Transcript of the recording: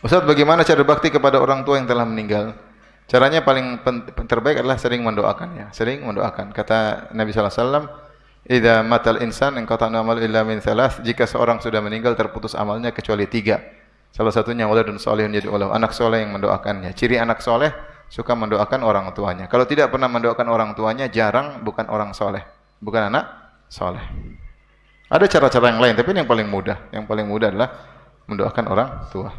Ustaz, bagaimana cara bakti kepada orang tua yang telah meninggal? Caranya paling terbaik adalah sering mendoakan ya, sering mendoakan. Kata Nabi sallallahu alaihi wasallam, "Idza matal insan inqata amal illa min thalath." Jika seorang sudah meninggal terputus amalnya kecuali tiga. Salah satunya waladun soleh menjadi ulama. anak soleh yang mendoakannya. Ciri anak soleh suka mendoakan orang tuanya. Kalau tidak pernah mendoakan orang tuanya, jarang bukan orang soleh, bukan anak soleh. Ada cara-cara yang lain, tapi ini yang paling mudah. Yang paling mudah adalah mendoakan orang tua.